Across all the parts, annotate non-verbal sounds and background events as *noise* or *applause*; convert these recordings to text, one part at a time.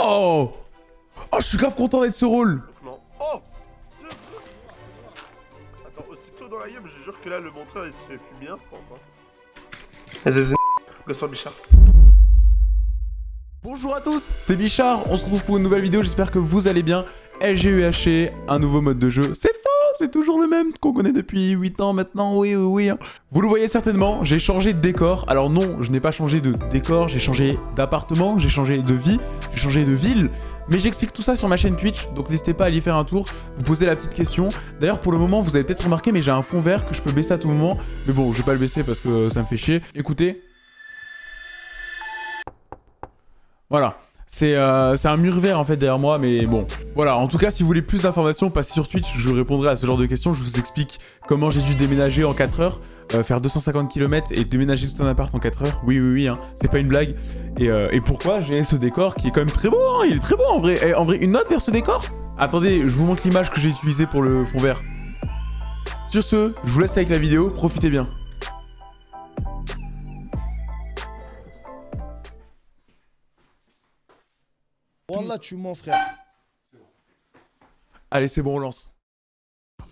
Oh Oh, je suis grave content d'être ce rôle. Oh Attends, aussitôt dans la game, je jure que là, le monteur, il se fait plus bien, instant. Hein. Le sang Bichard. Bonjour à tous, c'est Bichard, on se retrouve pour une nouvelle vidéo, j'espère que vous allez bien. LGUHC, un nouveau mode de jeu, c'est faux c'est toujours le même qu'on connaît depuis 8 ans maintenant, oui, oui, oui. Hein. Vous le voyez certainement, j'ai changé de décor. Alors non, je n'ai pas changé de décor, j'ai changé d'appartement, j'ai changé de vie, j'ai changé de ville. Mais j'explique tout ça sur ma chaîne Twitch, donc n'hésitez pas à aller faire un tour, vous posez la petite question. D'ailleurs, pour le moment, vous avez peut-être remarqué, mais j'ai un fond vert que je peux baisser à tout moment. Mais bon, je vais pas le baisser parce que ça me fait chier. Écoutez. Voilà. Euh, c'est un mur vert en fait derrière moi, mais bon. Voilà, en tout cas, si vous voulez plus d'informations, passez sur Twitch, je répondrai à ce genre de questions. Je vous explique comment j'ai dû déménager en 4 heures, euh, faire 250 km et déménager tout un appart en 4 heures. Oui, oui, oui, hein, c'est pas une blague. Et, euh, et pourquoi j'ai ce décor qui est quand même très beau, hein, il est très beau en vrai. En vrai, une note vers ce décor? Attendez, je vous montre l'image que j'ai utilisée pour le fond vert. Sur ce, je vous laisse avec la vidéo, profitez bien. Wallah, tu mens, frère. Allez, c'est bon, on lance.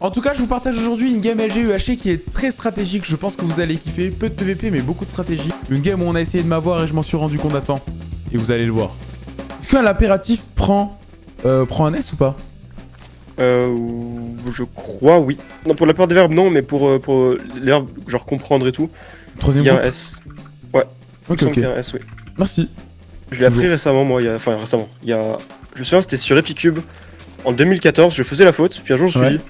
En tout cas, je vous partage aujourd'hui une game LG UHC qui est très stratégique. Je pense que vous allez kiffer. Peu de PVP, mais beaucoup de stratégie. Une game où on a essayé de m'avoir et je m'en suis rendu compte à temps. Et vous allez le voir. Est-ce qu'un impératif prend, euh, prend un S ou pas? Euh... Je crois, oui. Non, pour la plupart des verbes, non, mais pour, euh, pour les verbes, genre comprendre et tout, Troisième il y a un S. Ouais. Ok, ok. Il y a un S, oui. Merci. Je l'ai appris récemment, moi, il y a... enfin récemment. Il y a... Je me souviens, c'était sur Epicube. En 2014, je faisais la faute, puis un jour je me suis dit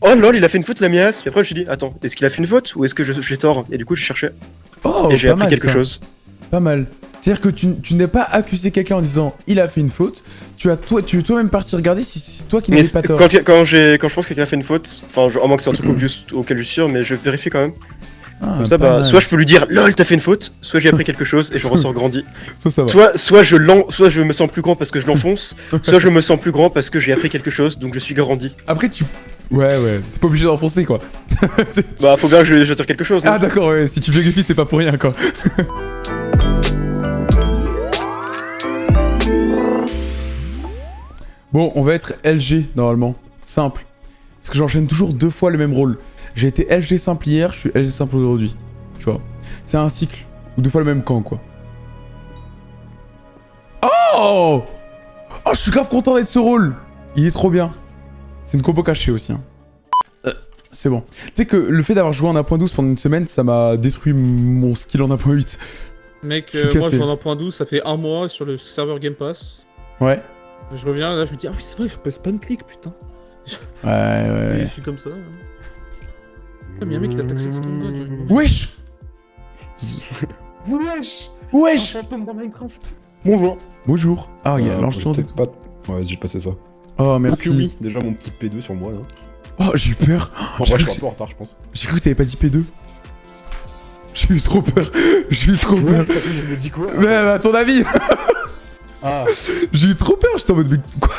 Oh lol, il a fait une faute la miasse. Puis après je me suis dit Attends, est-ce qu'il a fait une faute ou est-ce que j'ai tort? Et du coup je cherchais. Oh, et j'ai appris quelque chose. Pas mal. C'est-à-dire que tu, tu n'as pas accusé quelqu'un en disant il a fait une faute. Tu as toi, tu es toi-même parti regarder si c'est toi qui n'avais pas tort. Quand, quand, quand je pense que quelqu'un a fait une faute, enfin, en moins que c'est un truc auquel je suis sûr, mais je vérifie quand même. Ah, Comme ça, bah, soit je peux lui dire LOL, t'as fait une faute, soit j'ai appris quelque chose et je *laughs* ressors grandi. Soit, soit, je soit je me sens plus grand parce que je l'enfonce, *laughs* soit je me sens plus grand parce que j'ai appris quelque chose, donc je suis grandi. Après, tu. Ouais, ouais, t'es pas obligé d'enfoncer quoi. *laughs* bah, faut bien que je, je quelque chose. Ah, d'accord, ouais, si tu vérifies, c'est pas pour rien quoi. bon, on va être LG normalement. Simple. Parce que j'enchaîne toujours deux fois le même rôle. J'ai été LG simple hier, je suis LG simple aujourd'hui. Tu vois. C'est un cycle. Ou deux fois le même camp, quoi. Oh Oh, je suis grave content d'être ce rôle Il est trop bien. C'est une combo cachée aussi. Hein. Euh, c'est bon. Tu sais que le fait d'avoir joué en 1.12 pendant une semaine, ça m'a détruit mon skill en 1.8. Mec, euh, moi je joue en 1.12, ça fait un mois sur le serveur Game Pass. Ouais. Je reviens, là je me dis, ah oui c'est vrai, je peux spam click, putain. Ouais, ouais. je suis comme ça. Hein. Ah, mais y'a un mec qui t'a taxé le god, Wesh Wesh Wesh Bonjour. Bonjour. Ah, il y a l'ange et tout. Pas... Ouais, j'ai passé ça. Oh, merci. oui, déjà mon petit P2 sur moi, là. Oh, j'ai eu peur. En vrai, je suis un peu en retard, je pense. J'ai cru que t'avais pas dit P2. *laughs* J'ai eu trop peur. *laughs* J'ai eu trop peur. J'ai dit quoi Mais à ton avis Ah. *laughs* J'ai eu trop peur, j'étais en mode, mais quoi?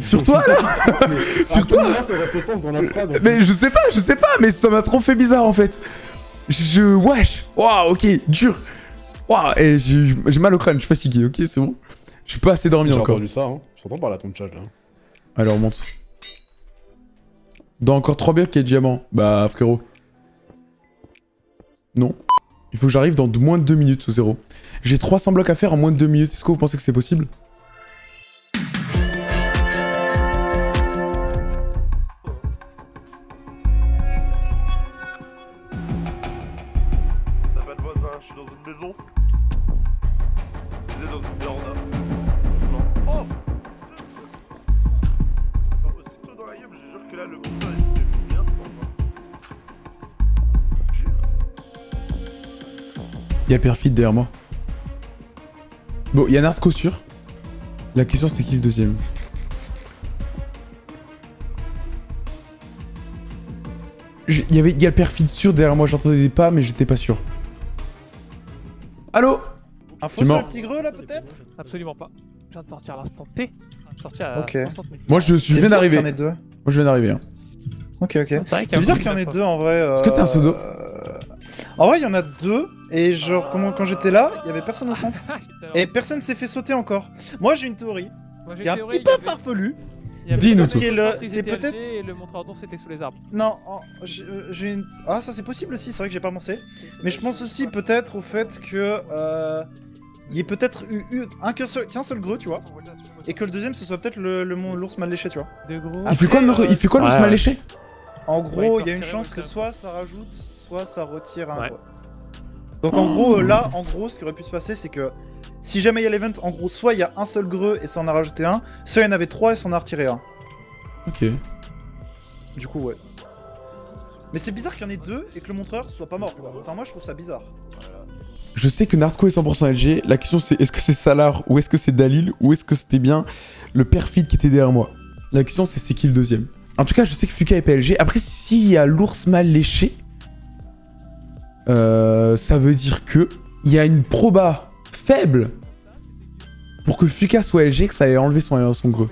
Sur toi là *laughs* Sur toi ça aurait fait sens dans la phrase. Mais je sais pas, je sais pas, mais ça m'a trop fait bizarre en fait. Je... Wesh Waouh, ok, dur Waouh, et j'ai mal au crâne, je suis fatigué, ok, c'est bon. Je suis pas assez dormi encore. J'ai entendu ça, hein. J'entends par la ton chat là. Alors, on monte. Dans encore 3 blocs, il y a diamant. Bah, frérot. Non. Il faut que j'arrive dans moins de 2 minutes ou 0. J'ai 300 blocs à faire en moins de 2 minutes. Est-ce que vous pensez que c'est possible? Il y a Perfide derrière moi. Bon, il y a Nardco sûr. La question c'est qui le deuxième Il y avait, y a le perfide sûr derrière moi, j'entendais des pas mais j'étais pas sûr. Allô Info sur le petit greu là peut-être? Absolument pas. Je viens de sortir à l'instant T. Sortir à Ok. Moi je, je viens d'arriver. Moi je viens d'arriver. Hein. Ok ok. C'est bizarre qu'il y en ait deux en vrai. Est-ce que t'as un pseudo euh, En vrai il y en a deux. et genre comment, quand j'étais là, il y avait personne au centre. Et personne s'est fait sauter encore. Moi j'ai une théorie, Moi, j'ai qui est une un théorie, petit peu avait- farfelue. Dis-nous tout. C'est peut-être- LG Et le montreur d'ours était sous les arbres. Non, en- j'ai j'ai une... Ah ça c'est possible aussi, c'est vrai que j'ai pas pensé. Mais je pense aussi peut-être au fait que... Euh... Il y ait peut-être eu, eu un qu'un seul, qu'un seul greux, tu vois. Et que le deuxième ce soit peut-être le, l'ours mal léché, tu vois. Il fait quoi, Après, le- il fait quoi l'ours ouais, mal léché En gros, il il y a une chance que soit ça rajoute, soit ça retire un Ouais. Donc en gros, euh, là, en gros, ce qui aurait pu se passer, c'est que si jamais il y a l'event, en gros, soit il y a un seul greux et ça en a rajouté un, soit il y en avait trois et ça en a retiré un. Ok. Du coup, ouais. Mais c'est bizarre qu'il y en ait deux et que le montreur soit pas mort, quoi. Enfin, moi, je trouve ça bizarre. Je sais que Nardco est 100% LG. La question c'est est-ce que c'est Salar ou est-ce que c'est Dalil ou est-ce que c'était bien le perfide qui était derrière moi? La question c'est c'est qui le deuxième? En tout cas, je sais que Fuka est PLG. Après, s'il y a l'ours mal léché, euh, ça veut dire que il y a une proba faible pour que Fuka soit LG que ça ait enlevé son, son greux.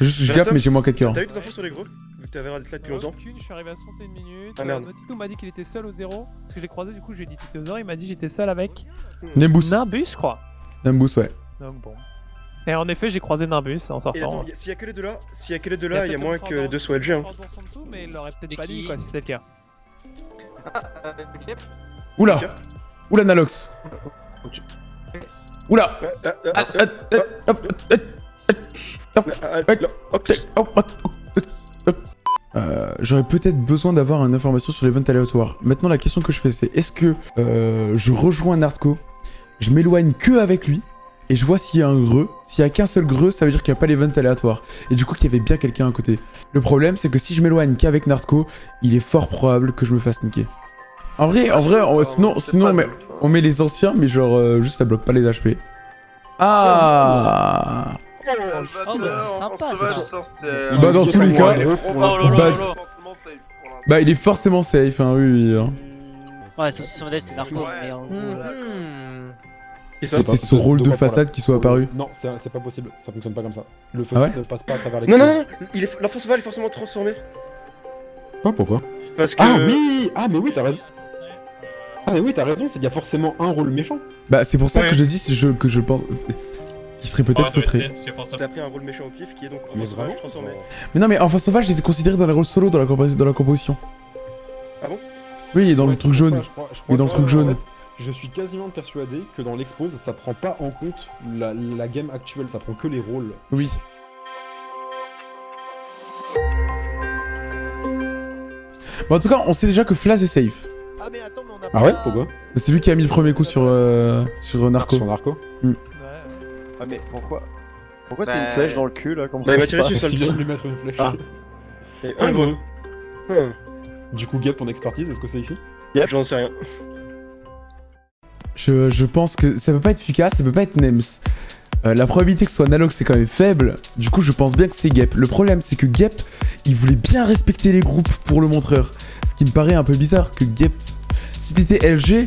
Je, je Bah, gaffe, mais j'ai moins 4 cœurs. T'as eu des infos sur les gros? T'avais l'air d'être là depuis longtemps. Aucune, je suis arrivé à 61 minutes. Ah, merde. Euh, Notito m'a dit qu'il était seul au zéro. Parce que je l'ai croisé, du coup, je lui ai dit Titosaur. Il m'a dit j'étais seul avec Nimbus. Nimbus, je crois. Nimbus, ouais. Donc bon. Et en effet, j'ai croisé Nimbus en sortant. s'il y a que les deux là, s'il y a que les deux Il y a là, il y a moins que les deux soient LG. Hein. mais il l'aurait peut-être pas dit quoi si c'était le cas. Oula Tiens. Oula, Nalox Oula J'aurais peut-être besoin d'avoir une information sur l'event aléatoire. Maintenant, la question que je fais, c'est est-ce que euh, je rejoins Nardco, je m'éloigne que avec lui, et je vois s'il y a un greux. S'il y a qu'un seul greux, ça veut dire qu'il n'y a pas l'event aléatoire. Et du coup, qu'il y avait bien quelqu'un à côté. Le problème, c'est que si je m'éloigne qu'avec Nardco, il est fort probable que je me fasse niquer. En vrai, en vrai, on- sinon, sinon on, met, on met les anciens, mais genre, euh, juste ça bloque pas les HP. Ah Oh, bah, c'est sympa, sauvage ça. sorcière. Bah, dans tous les cas, Oh pour l'instant. bah il est forcément safe, hein, oui, hein. Ouais, sauf si son modèle c'est Narco, Ouais. mais en gros, euh, C'est pas- son rôle de façade qui soit apparu. Non, c'est c'est pas possible, ça fonctionne pas comme ça. Le feu Ah ne passe pas à travers les Non, non, non, il est... l'enfant sauvage est forcément transformé. Pas pourquoi Parce que. Ah oui Ah mais oui, t'as raison. Ah mais oui, t'as raison, c'est qu'il y a forcément un rôle méchant. Bah c'est pour ça que je dis que je pense qu'il serait peut-être feutré. T'as pris un rôle méchant au pif qui est donc enfant sauvage transformé. Mais non mais enfin sauvage, je les ai considérés dans les rôles solo dans la, compo- dans la composition. Ah bon? Oui, dans Ouais, le truc jaune. je crois- je Et dans le truc jaune. fait, je suis quasiment persuadé que dans l'expose, ça prend pas en compte la, la game actuelle, ça prend que les rôles. Oui. Bon, en tout cas, on sait déjà que Flaz est safe. Ah mais attends, mais on a Ah ouais Pourquoi? C'est lui qui a mis le premier coup sur, euh, sur Narco. Sur Narco Ouais. Ah mais pourquoi Pourquoi Bah, t'as une flèche dans le cul là comme Bah, ça il tiré passe dessus, ça le vient dit. de lui mettre une flèche. Ah. Et un gros. Hum, Du coup, Gap, ton expertise, est-ce que c'est ici J'en sais rien. Je, je pense que ça peut pas être efficace, ça peut pas être Nems. Euh, la probabilité que ce soit Nalox c'est quand même faible, du coup je pense bien que c'est Gep. Le problème c'est que Gep, il voulait bien respecter les groupes pour le montreur. Ce qui me paraît un peu bizarre que Gep, si t'étais LG,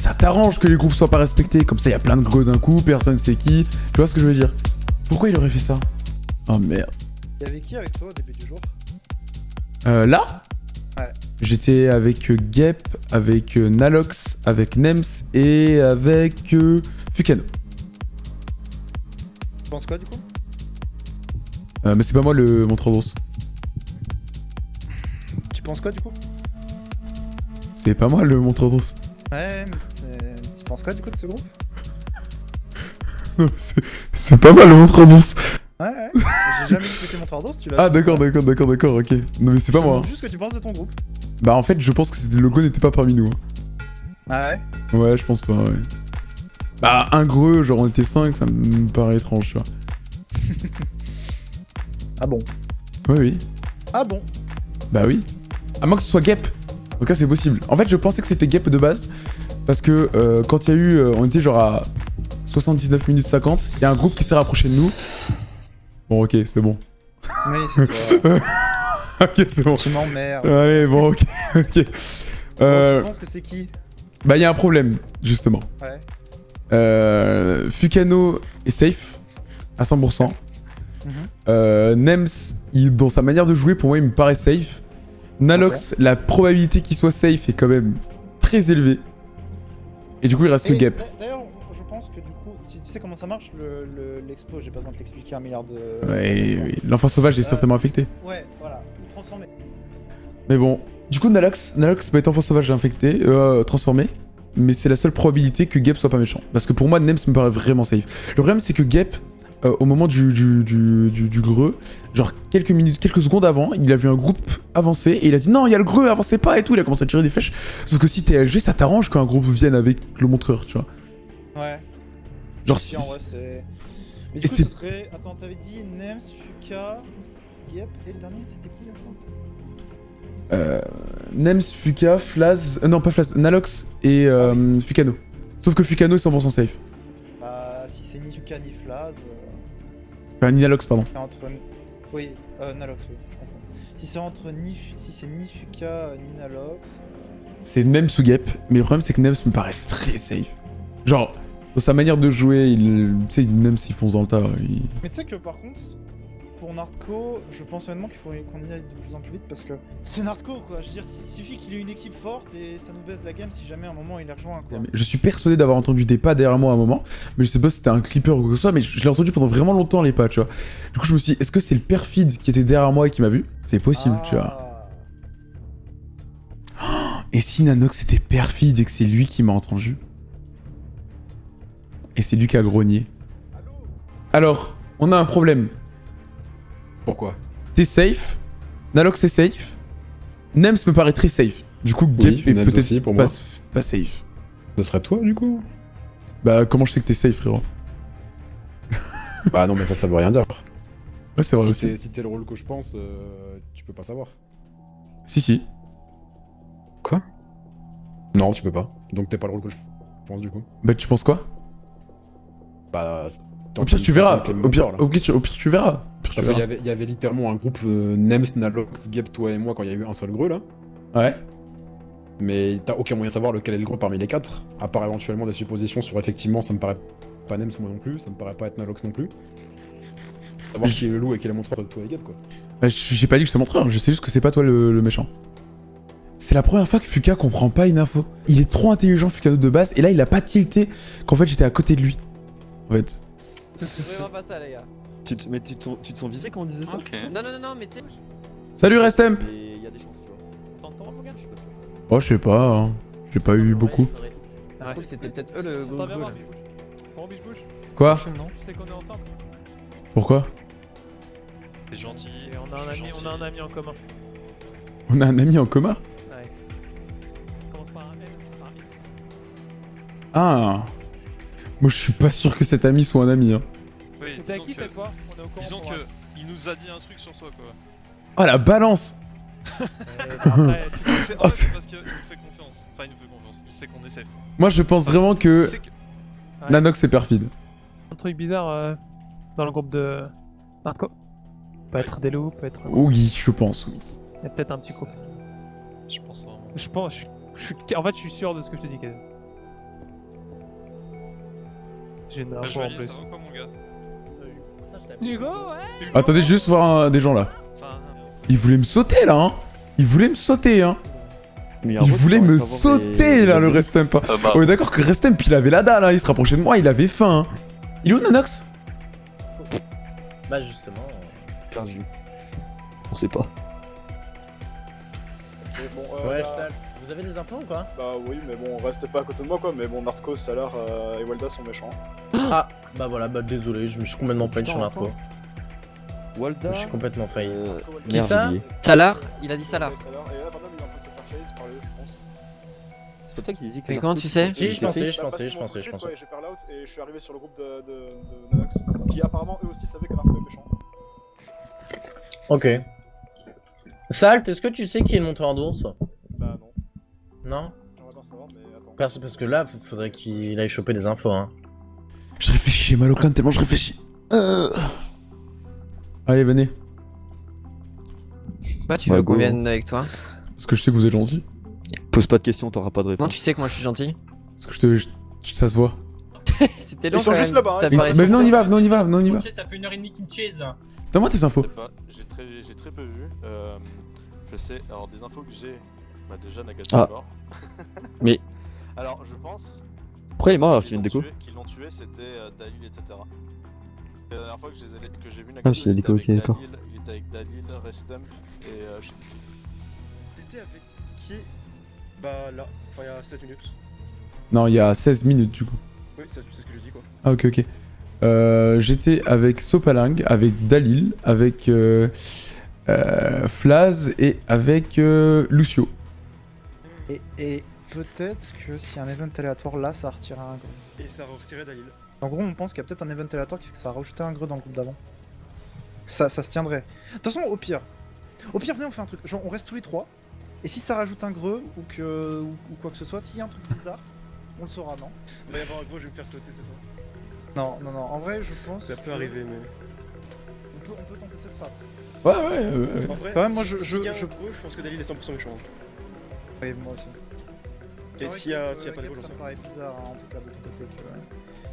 ça t'arrange que les groupes soient pas respectés. Comme ça il y a plein de greux d'un coup, personne sait qui. Tu vois ce que je veux dire? Pourquoi il aurait fait ça? Oh merde. Il y avait qui avec toi au début du jour? Euh, là? Ouais. J'étais avec euh, Gep, avec euh, Nalox, avec Nems et avec euh, Fukano. Tu penses quoi du coup? Euh, mais c'est pas moi le montreur d'ours. Tu penses quoi du coup? C'est pas moi le montreur d'ours. Ouais, mais tu penses quoi du coup de ce groupe? *laughs* C'est- pas moi le montreur d'ours. Ouais, ouais. J'ai jamais que t'étais mon d'ours, tu l'as Ah d'accord, d'accord, d'accord, d'accord, ok. Non mais c'est pas moi. hein. juste ce que tu penses de ton groupe. Bah en fait je pense que le logo n'était pas parmi nous. hein. Ah ouais? Ouais, je pense pas, ouais. Bah un gros, genre on était 5, ça me paraît étrange, tu vois. *laughs* Ah bon? Oui, oui. Ah bon? Bah oui. À moins que ce soit Gep. En tout cas, c'est possible. En fait, je pensais que c'était Gep de base. Parce que euh, quand il y a eu. euh, on était genre à 79 minutes 50. Il y a un groupe qui s'est rapproché de nous. Bon, ok, c'est bon. Oui, c'est toi. *laughs* ok, c'est bon. tu m'emmerdes. Allez, bon, ok. ok. Euh, Tu penses que c'est qui bah, il y a un problème, justement. Ouais. Euh, Fukano est safe à 100%. Mhm. Euh, Nems, il- dans sa manière de jouer, pour moi, il me paraît safe. Nalox, la probabilité qu'il soit safe est quand même très élevée. Et du coup, il reste que d'a- D'ailleurs, je pense que du coup, tu, tu sais comment ça marche le- le- l'expo, j'ai pas besoin de t'expliquer un milliard de. Ouais, oui. L'enfant sauvage est Euh, certainement affecté. Ouais, voilà, transformé. Mais bon, du coup, Nalox, Nalox peut être enfant sauvage infecté, euh, transformé. Mais c'est la seule probabilité que Gep soit pas méchant. Parce que pour moi, Nems me paraît vraiment safe. Le problème, c'est que Gep, euh, au moment du, du, du, du, du greu, genre quelques minutes, quelques secondes avant, il a vu un groupe avancer et il a dit non, il y a le greu, avancez pas et tout. Il a commencé à tirer des flèches. Sauf que si t'es LG, ça t'arrange qu'un groupe vienne avec le montreur, tu vois. Ouais. Genre Si. Mais Et du coup, ce serait. Attends, t'avais dit Nems, Fuka, Yep, et le dernier, c'était qui Attends. Euh, Nems, Fuka, Flaz. euh, non, pas Flaz, Nalox et euh, Fukano. Sauf que Fukano est 100% safe. Bah, si c'est ni Fuka ni Flaz. euh, Enfin, ni Nalox, pardon. entre. Oui, euh, Nalox, oui, je confonds. Si c'est entre ni. Fu- Si c'est ni Fuka ni Nalox. C'est Nems ou Gep, mais le problème c'est que Nems me paraît très safe. Genre, dans sa manière de jouer, il, tu sais, Nems il fonce dans le tas. il- Mais tu sais que par contre, pour Nardco, je pense honnêtement qu'il faut qu'on y aille de plus en plus vite parce que c'est Nardco quoi. Je veux dire, il suffit qu'il ait une équipe forte et ça nous baisse la game si jamais à un moment il est rejoint quoi. Je suis persuadé d'avoir entendu des pas derrière moi à un moment, mais je sais pas si c'était un clipper ou quoi que ce soit, mais je, je l'ai entendu pendant vraiment longtemps les pas, tu vois. Du coup, je me suis dit, est-ce que c'est le perfide qui était derrière moi et qui m'a vu? C'est possible, tu vois. Ah. Et si Nanox était perfide et que c'est lui qui m'a entendu? Et c'est lui qui a grogné Alors, on a un problème. Pourquoi T'es safe, Nalox est safe, Nems me paraît très safe. Du coup, Oui, Gep est peut-être pas, moi. pas safe. Ce serait toi, du coup? Bah, comment je sais que t'es safe, frérot? *laughs* Bah non, mais ça, ça veut rien dire. Ouais, c'est vrai Si aussi. t'es si t'es le rôle que je pense, euh, tu peux pas savoir. Si, si. Quoi? Non, tu peux pas. Donc t'es pas le rôle que je pense, du coup. Bah, tu penses quoi? Bah... Au pire, tu verras. Au pire, au pire, tu verras. Parce qu'il y avait, il y avait littéralement un groupe euh, Nems, Nalox, Gep, toi et moi quand il y a eu un seul greu là. Ouais. Mais t'as aucun moyen de savoir lequel est le greu parmi les quatre. À part éventuellement des suppositions sur effectivement, ça me paraît pas Nems moi non plus, ça me paraît pas être Nalox non plus. Savoir qui est le loup et qui est le montreur de toi et Gep quoi. Bah, j'ai pas dit que c'est mon montreur, je sais juste que c'est pas toi le, le méchant. C'est la première fois que Fuka comprend pas une info. Il est trop intelligent, Fukano de base, et là il a pas tilté qu'en fait j'étais à côté de lui. En fait. C'est vraiment pas ça, les gars. Tu te, mais tu te, tu te sens visé quand on disait ça Non, non, non, non, mais tu sais. Salut Restemp Mais il y a des chances, tu vois. T'entends, Morgane Je suis pas sûr. Oh, je sais pas, hein. j'ai pas eu beaucoup. Trouve, c'était peut-être eux le gros gros là. Quoi Tu sais qu'on est ensemble Pourquoi C'est gentil. Et on a un ami, on a un ami en commun. On a un ami en commun Ouais. Commence par un M, par un X. Ah Moi je suis pas sûr que cet ami soit un ami. Hein. Oui, disons qui que, cette fois On est au courant. disons que il nous a dit un truc sur toi quoi. Oh la balance *laughs* Euh, après, tu- *laughs* C'est Oh, c'est- parce qu'il nous fait confiance. Enfin, il nous fait confiance. Il sait qu'on est safe. Moi je pense vraiment que. Ouais. Nanox est perfide. un truc bizarre euh, dans le groupe de Narco. Peut être des loups, peut être. Oui, je pense, oui. Il y a peut-être un petit couple. Je pense vraiment. Je pense, je, je suis, en fait, je suis sûr de ce que je te dis, Kevin. J'ai une Bah, info en plus. Hugo, ouais Attendez juste voir un- des gens là. Il voulait me sauter là, hein Il voulait me sauter, hein Il voulait me sauter des- là, le Restemp. bah. On est d'accord que Restemp il avait la dalle, hein. il se rapprochait de moi, il avait faim. Hein. Il est où Nanox Bah, justement. Perdu. On sait pas. Mais bon, euh, Ouais. Vous avez des infos ou quoi bah oui, mais bon, restez pas à côté de moi quoi. Mais bon, Narcos, Salar euh, et Walda sont méchants. Ah, bah voilà, bah désolé, je me suis complètement failli sur l'info. Walda. Je suis complètement failli. Euh, Qui ça. Salar Il a dit Salar. Et là, il est en train de se faire chase par eux, je pense. C'est pas toi qui dis que. Mais comment Narcos, tu sais Si, je pensais, je Bah, pensais, je pensais, je J'ai parlé out et je suis arrivé sur le groupe de, de, de Nanox, qui apparemment eux aussi savaient que Narco est méchant. Ok. Salt, est-ce que tu sais qui est le monteur d'ours Non j'aimerais bien savoir, mais attends. parce, parce que là, faudrait qu'il aille choper des infos, hein. Je réfléchis, j'ai mal au crâne tellement je réfléchis. Euh. Allez, venez. Bah, tu Ouais, veux qu'on vienne avec toi Parce que je sais que vous êtes gentil. Pose pas de questions, t'auras pas de Non, réponse. tu sais que moi je suis gentil. Parce que je te. je- ça se voit. *laughs* C'était long Ils sont juste là-bas, hein, Mais, venez, on y va, venez, on y va, venez, on y va. Ça fait une heure et demie qu'il me chase. Donne-moi tes infos. Pas, j'ai très, j'ai très peu vu. Euh, je sais, alors des infos que j'ai, bah déjà Nagata Ah. est mort. *laughs* Mais- *laughs* Alors je pense Pourquoi il est mort alors qu'il vient de déco Qui l'ont tué, c'était euh, Dalil, etc. Et la dernière fois que j'ai vu Ah, il était déco, avec ok, d'accord. Dalil, Il était avec Dalil, Restem et... Euh, T'étais avec qui? Bah là, enfin il y a 16 minutes. Non, il y a 16 minutes du coup. Oui, c'est c'est ce que je dis quoi. Ah ok ok. Euh, J'étais avec Sopaling, avec Dalil, avec euh, euh, Flaz et avec euh, Lucio. Et, et peut-être que s'il y a un event aléatoire là, ça retirera un greu. Et ça a retiré Dalil. En gros, on pense qu'il y a peut-être un event aléatoire qui fait que ça a rajouté un greu dans le groupe d'avant. Ça, ça se tiendrait. De toute façon, au pire. Au pire, venez, on fait un truc. Genre, on reste tous les trois. Et si ça rajoute un greu ou que ou, ou quoi que ce soit, s'il y a un truc bizarre, on le saura, non Il va y avoir un gros, je vais me faire sauter, c'est ça. Non, non, non. En vrai, je pense. Ça peut que arriver, mais. On peut, on peut tenter cette strat. Ouais, ouais, ouais. En vrai, Quand même, moi, si- je- s'il je- y a un je- gros, je pense que Dalil est 100% méchant. Oui, moi aussi. Et s'il y a, s'il y a pas gros, ça me paraît bizarre, hein, en tout cas, de ton côté. Que...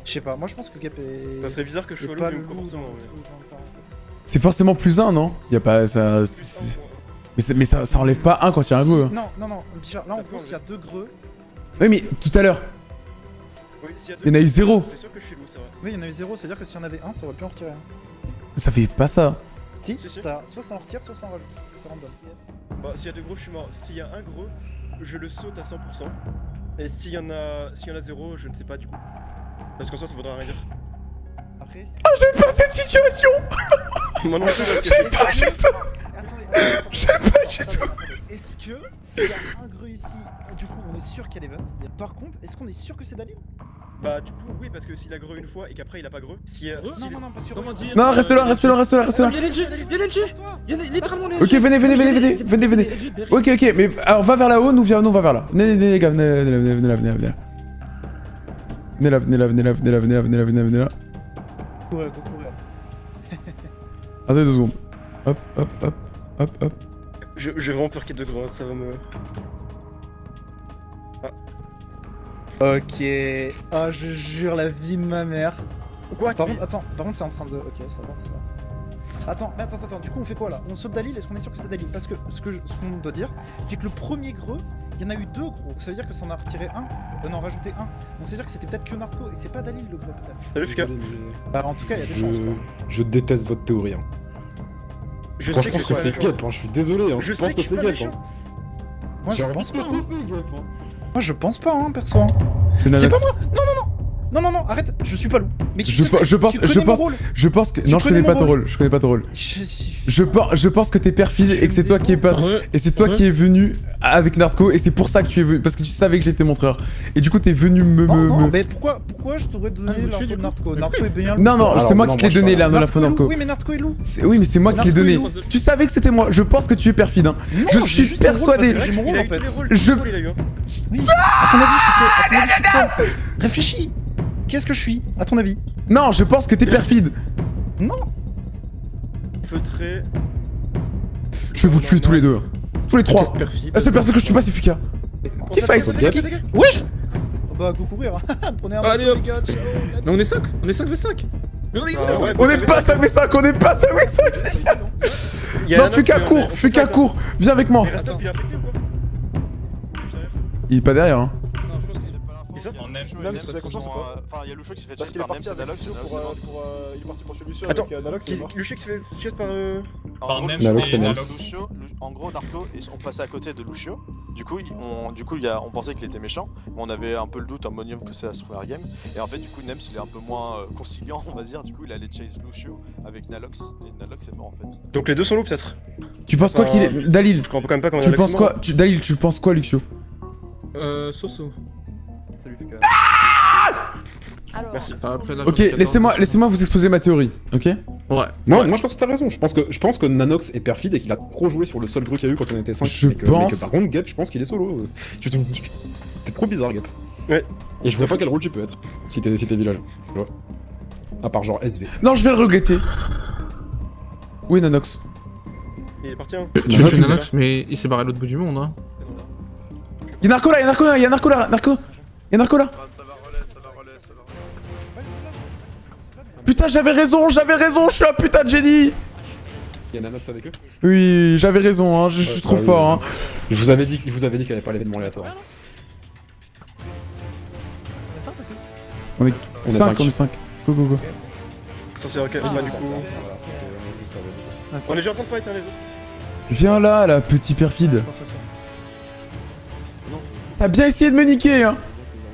Je sais pas, moi je pense que Gap est. Ça serait bizarre que je sois le comportement. C'est forcément plus un, non? Y a pas ça. Mais, c'est- mais ça, ça enlève pas un quand il y a un Si- greu. hein. Non, non, non, Bichard, là en gros, s'il y a deux greux. Oui, mais tout à l'heure. Oui, s'il y a Il y en a eu zéro. C'est sûr que je suis loup, c'est vrai. Oui, il y en a eu zéro, c'est-à-dire que s'il y en avait un, ça aurait pu en retirer un. Ça fait pas ça. Si, Si, si. Ça, soit ça en retire, soit ça en rajoute. C'est random. Bah, s'il y a deux gros, je suis mort. S'il y a un gros, je le saute à 100%. Et s'il y en a, s'il y en a zéro, je ne sais pas du coup. Parce qu'en soi, ça voudra rien dire. Après. Ah, j'aime pas cette situation *laughs* Moi non plus, *laughs* J'aime pas du tout J'aime pas du tout. Est-ce que s'il y a un greu ici, du coup on est sûr qu'il y a l'event Par contre, est-ce qu'on est sûr que c'est Dalil? Bah, du coup, oui, parce que s'il a greu une fois et qu'après il a pas greu. Si, euh, Greu s'il Non, non, non, parce que. Comment dire Non, reste là, reste là, reste là, reste là. Y'a LG Y'a Y'a littéralement LG Ok, venez, venez, venez, venez, venez, venez. Ok, ok, mais alors va vers là-haut, nous, viens, nous on va vers là. Venez, venez, les gars, venez, venez, venez, venez là, venez là, venez là. Venez là, venez là, venez là, venez là, venez là, venez là, venez là, venez là. Courir, courir. *laughs* Attendez deux secondes. Hop, hop, hop, hop, hop. Je- J'ai vraiment peur qu'il y ait deux gros, ça va me. Ok. Ah, je jure la vie de ma mère. Quoi Par contre, attends, par contre, c'est en train de. Ok, ça va, ça va. Attends, mais attends, attends, du coup, on fait quoi là? On saute Dalil Est-ce qu'on est sûr que c'est Dalil? Parce que ce que je- ce qu'on doit dire, c'est que le premier greu, il y en a eu deux gros. Donc ça veut dire que ça en a retiré un, euh, non, rajouté un. Donc ça veut dire que c'était peut-être que Narco et que c'est pas Dalil le greu, peut-être. Salut Fika. Bah, en tout cas, il y a des Je... chances quoi. je déteste votre théorie. Hein. Je Moi, sais je pense que que c'est. Gap, hein, je suis désolé. Hein. Je pense sais que c'est Gap. hein. Moi, je J'ai pense que c'est Gap. hein. Moi, je pense pas, hein, perso. hein. C'est pas moi Non, non, non Non, non, non, arrête Je suis pas loup. Mais tu Je, sais je pense, tu je pense, rôle. je pense que Tu non, je connais pas ton rôle. rôle, je connais pas ton rôle. Je suis- Je pense, je pense que t'es perfide et que c'est toi qui es pas, Ouais. et c'est toi Ouais. qui es venu avec Narco et c'est pour ça que tu es venu parce que tu savais que j'étais montreur et du coup t'es venu me, Non, me, non, me- mais pourquoi, pourquoi je t'aurais donné Ah, l'info de Narco Narco est bien Non non, c'est moi qui te l'ai donné parle- l'info Narco. Oui, mais Narco est loup. Oui mais c'est moi qui l'ai donné. Tu savais que c'était moi. Je pense que tu es perfide. hein. Je suis persuadé. Je- Oui, à ton avis, je suis que. À ton avis, je suis que. Réfléchis Qu'est-ce que je suis À ton avis? Non, je pense que t'es perfide. Non Feutré. Je vais vous tuer tous les deux. hein. Tous les trois. Perfide. La seule personne que je tue pas c'est Fuka. Qui fight Wesh Bah, go courir. *laughs* Prenez un Allez, hop. Mais on est 5 On est 5 v 5 Mais on est, on est Ah, 5 ouais, On est pas 5v5, on est pas 5v5 Il y a Non, Fuka court, Fuka court, viens avec moi. Il est pas derrière hein. Non, je pense qu'il Et ça En Même si vous avez confiance ou pas Enfin, il y a Loucho qui s'est fait chase par. Lucio pour, Dalox, euh, pour, euh, il est parti pour chez Lucio Attends, avec euh, Nalox, il est Qui- mort. Le chien qui se fait chase par. euh, En Par Nalox. Lucio, Lu- en gros, Narco, ils sont passés à côté de Lucio. Du coup, on, du coup, on pensait qu'il était méchant, mais on avait un peu le doute en monium que c'est la première game. Et en fait, du coup, Nems, il est un peu moins euh, conciliant, on va dire. Du coup, il allait chase Lucio avec Nalox, et Nalox est mort en fait. Donc les deux sont loups peut-être Tu penses quoi qu'il est. Dalil, Je comprends quand même pas comment tu penses quoi Dalil, tu penses quoi Luxio Euh, Soso. Salut. Merci. Ah, Après, là, Ok, j'en ai 14, laissez-moi laissez-moi vous exposer ma théorie, ok Ouais. Moi, Ouais. moi je pense que t'as raison. Je pense que, je pense que Nanox est perfide et qu'il a trop joué sur le seul grue qu'il y a eu quand on était 5. Je mais que, pense- mais que par contre, Gap, je pense qu'il est solo. T'es trop bizarre, Gap. Ouais. Et je vois pas quel rôle tu peux être si t'es si village. Tu vois. À part genre SV. Non, je vais le regretter. Oui, Nanox. Il est parti hein. Tu tues Nanox, mais il s'est barré à l'autre bout du monde, hein. Y'a Narco là, y'a Narco là, y'a Narco là, Narco Y'a Narco là ça va relais, ça va relais, ça va relais. Putain, j'avais raison, j'avais raison, je suis un putain de génie Il y a Nanox avec eux Oui, j'avais raison, hein, je, suis Ouais, trop bah fort, hein. Je vous avais dit, je vous avais dit qu'il n'y avait pas l'événement aléatoire. On est 5 aussi On est On est 5, cinq. on est 5. Go, go, go. Ah, bah du coup. On est déjà en train de fight, hein, les autres. Viens là, la petit perfide. T'as bien essayé de me niquer, hein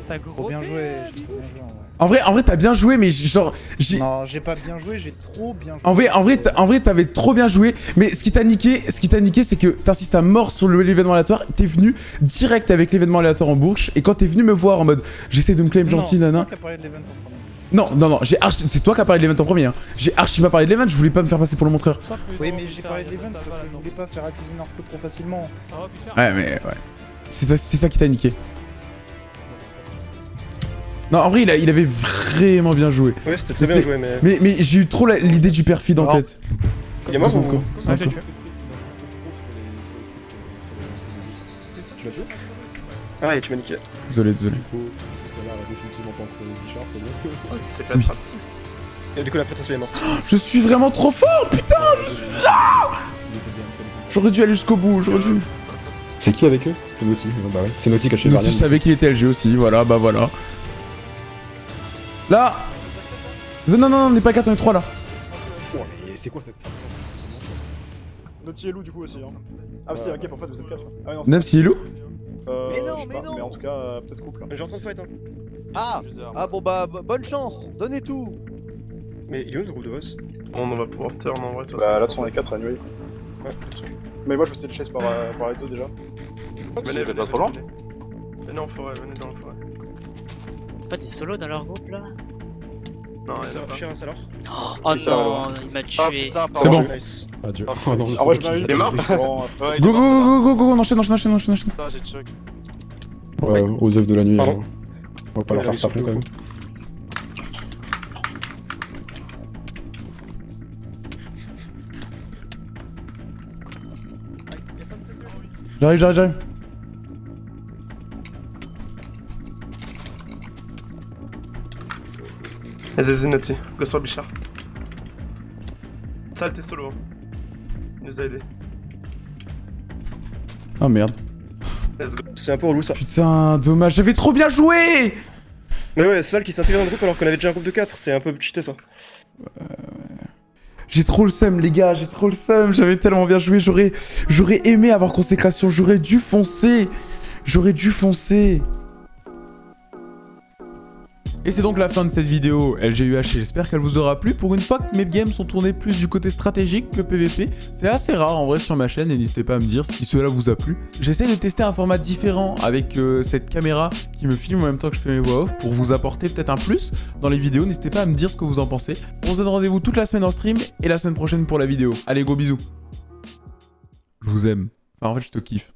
T'as Trop bien joué, j'ai trop bien joué en vrai. En vrai, t'as bien joué, mais genre, j'ai... Non, j'ai pas bien joué, j'ai trop bien joué. En vrai, en vrai, en vrai, t'avais trop bien joué, mais ce qui t'a niqué, ce qui t'a niqué, c'est que t'insistes à mort sur le- l'événement aléatoire. T'es venu direct avec l'événement aléatoire en bouche, et quand t'es venu me voir en mode, j'essaie de me claim gentil, nana. C'est toi qui as parlé de l'event en premier. Non, non, non, j'ai archi... c'est toi qui as parlé de l'event en premier. Hein. J'ai archi pas parlé de l'event, je voulais pas me faire passer pour le montreur. Oui, mais j'ai parlé de l'event parce que je voulais pas faire accuser Narco trop facilement. Ouais, mais ouais. C'est ça, qui t'a niqué. Non, en vrai, il, a- il avait vraiment bien joué. Ouais, c'était très Mais bien joué, mais. Mais, mais j'ai eu trop la- l'idée du perfide en tête. Il est mort ou j'ai tué. Tu l'as tué Ah, et tu m'as niqué. Désolé, désolé. Du coup, celle-là va définitivement pas entre Bichard, c'est bien. C'est fait Et du coup, la prétention est morte. Je suis vraiment trop fort, putain je suis- Ah J'aurais dû aller jusqu'au bout, j'aurais dû. C'est qui avec eux? C'est Naughty. Bah ouais. C'est Naughty qui a tué Naughty, je savais qu'il était LG aussi, voilà, bah voilà. Là Non, non, non, on n'est pas 4, on est 3 là. Oh, mais c'est quoi cette. Naughty et Lou du coup aussi. Hein. Ah, si, ok, en fait, vous êtes 4. Ah, ouais, non, Même c'est- si il est loup Euh, Mais non, mais pas, non. Mais en tout cas, euh, peut-être couple. J'ai en train de fight, hein. Ah Ah bon bah bo- bonne chance, donnez tout Mais il est où le groupe de boss On va pouvoir turn en vrai. Bah là, sont les 4 anyway. Ouais. Mais moi, je vais essayer de chase par, euh, par les deux déjà. Venez, venez, pas trop loin venez. Venez en forêt, venez dans la forêt. Pas des solos dans leur groupe là Non, Ça il a va, pas. Shiraz alors Oh non, il m'a Ah tué. putain, C'est bon. Nice. Adieu. Ah, Oh non, vrai, sais je mort Ouais, il Go, go, go, go, go, go, on enchaîne, enchaîne, enchaîne, enchaîne. Putain, j'ai choc. Ouais, aux œufs de la nuit. Pardon hein. On va pas Ouais, leur faire ça quand même. J'arrive, j'arrive, j'arrive. Vas-y, Naughty, go sur le Bichard. Sale, t'es solo. hein. Il nous a aidé. Oh merde. Let's go. C'est un peu relou ça. Putain, dommage, j'avais trop bien joué Mais ouais, c'est Sal qui s'est intégré dans le groupe alors qu'on avait déjà un groupe de 4, c'est un peu cheaté ça. J'ai trop le seum, les gars, j'ai trop le seum. J'avais tellement bien joué, j'aurais, aimé avoir consécration, j'aurais dû foncer. J'aurais dû foncer. Et c'est donc la fin de cette vidéo LGUH j'espère qu'elle vous aura plu. Pour une fois que mes games sont tournés plus du côté stratégique que PVP, c'est assez rare en vrai sur ma chaîne et n'hésitez pas à me dire si cela vous a plu. J'essaie de tester un format différent avec euh, cette caméra qui me filme en même temps que je fais mes voix off pour vous apporter peut-être un plus dans les vidéos. N'hésitez pas à me dire ce que vous en pensez. On se donne rendez-vous toute la semaine en stream et la semaine prochaine pour la vidéo. Allez, gros bisous. Je vous aime. Enfin, en fait, je te kiffe.